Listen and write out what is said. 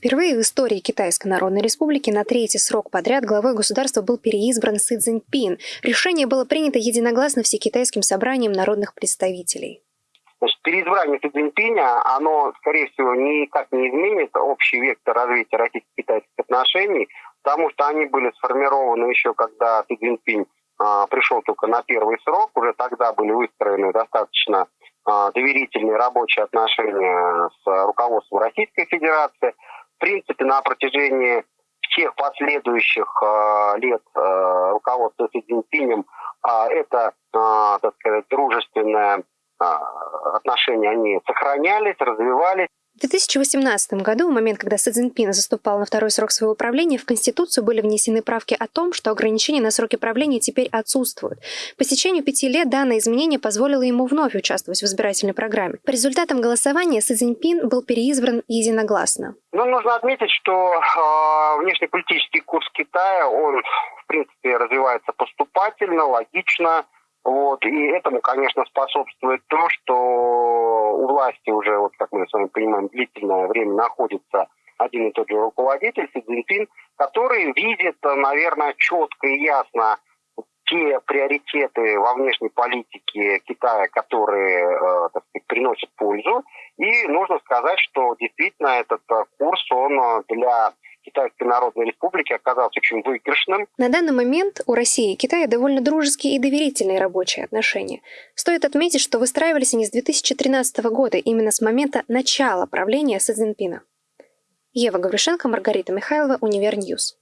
Впервые в истории Китайской Народной Республики на третий срок подряд главой государства был переизбран Си Цзиньпин. Решение было принято единогласно всекитайским собранием народных представителей. Значит, переизбрание Си Цзиньпиня, оно, скорее всего, никак не изменит общий вектор развития российско-китайских отношений, потому что они были сформированы еще, когда Си Цзиньпинь а, пришел только на первый срок, уже тогда были выстроены достаточно а, доверительные рабочие отношения с руководством Российской Федерации – принципе, на протяжении всех последующих э, лет э, руководства Си Цзиньпинем э, это, э, так сказать, дружественное э, отношения, они сохранялись, развивались. В 2018 году, в момент, когда Си Цзиньпин заступал на второй срок своего правления, в Конституцию были внесены правки о том, что ограничения на сроки правления теперь отсутствуют. По течению пяти лет данное изменение позволило ему вновь участвовать в избирательной программе. По результатам голосования Си Цзиньпин был переизбран единогласно. Ну, нужно отметить, что э, внешнеполитический курс Китая, он, в принципе, развивается поступательно, логично, вот, и этому, конечно, способствует то, что у власти уже, вот как мы с вами понимаем, длительное время находится один и тот же руководитель, Си Цзиньпин, который видит, наверное, четко и ясно те приоритеты во внешней политике Китая, которые, э, так сказать, приносят пользу. И нужно сказать, что действительно этот э, курс, он э, для Китайской Народной Республики оказался очень выигрышным. На данный момент у России и Китая довольно дружеские и доверительные рабочие отношения. Стоит отметить, что выстраивались они с 2013 года, именно с момента начала правления Си Цзиньпина. Ева Гавришенко, Маргарита Михайлова, Univer News.